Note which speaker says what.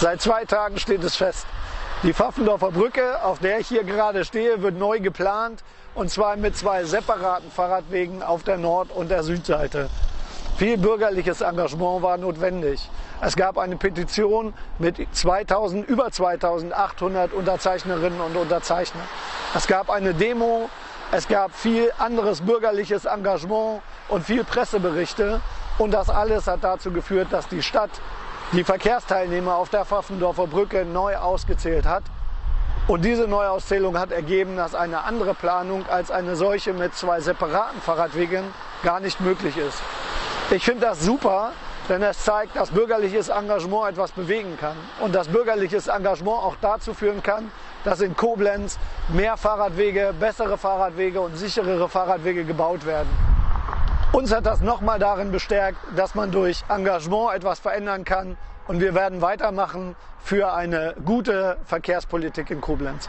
Speaker 1: Seit zwei Tagen steht es fest. Die Pfaffendorfer Brücke, auf der ich hier gerade stehe, wird neu geplant und zwar mit zwei separaten Fahrradwegen auf der Nord- und der Südseite. Viel bürgerliches Engagement war notwendig. Es gab eine Petition mit 2000, über 2800 Unterzeichnerinnen und Unterzeichner. Es gab eine Demo, es gab viel anderes bürgerliches Engagement und viel Presseberichte. Und das alles hat dazu geführt, dass die Stadt die Verkehrsteilnehmer auf der Pfaffendorfer Brücke neu ausgezählt hat. Und diese Neuauszählung hat ergeben, dass eine andere Planung als eine solche mit zwei separaten Fahrradwegen gar nicht möglich ist. Ich finde das super, denn es zeigt, dass bürgerliches Engagement etwas bewegen kann und dass bürgerliches Engagement auch dazu führen kann, dass in Koblenz mehr Fahrradwege, bessere Fahrradwege und sicherere Fahrradwege gebaut werden. Uns hat das nochmal darin bestärkt, dass man durch Engagement etwas verändern kann und wir werden weitermachen für eine gute Verkehrspolitik in Koblenz.